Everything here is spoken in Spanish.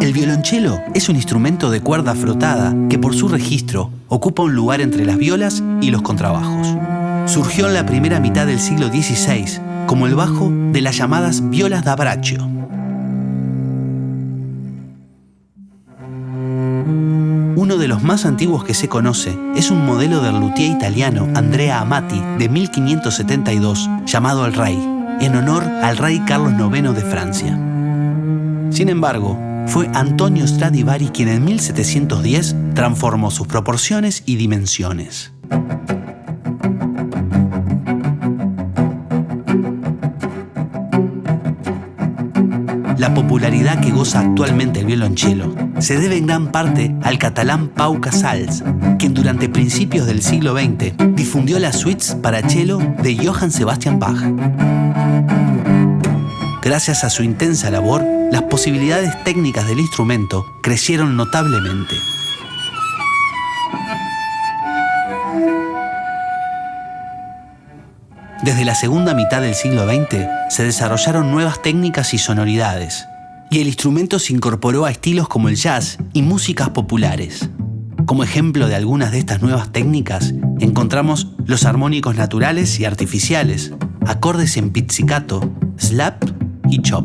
El violonchelo es un instrumento de cuerda frotada que por su registro ocupa un lugar entre las violas y los contrabajos. Surgió en la primera mitad del siglo XVI como el bajo de las llamadas violas da braccio. Uno de los más antiguos que se conoce es un modelo del luthier italiano Andrea Amati de 1572 llamado el Rey, en honor al rey Carlos IX de Francia. Sin embargo, fue Antonio Stradivari quien en 1710 transformó sus proporciones y dimensiones. La popularidad que goza actualmente el violonchelo se debe en gran parte al catalán Pau Casals, quien durante principios del siglo XX difundió las suites para cello de Johann Sebastian Bach. Gracias a su intensa labor, las posibilidades técnicas del instrumento crecieron notablemente. Desde la segunda mitad del siglo XX se desarrollaron nuevas técnicas y sonoridades, y el instrumento se incorporó a estilos como el jazz y músicas populares. Como ejemplo de algunas de estas nuevas técnicas, encontramos los armónicos naturales y artificiales, acordes en pizzicato, slap y chop.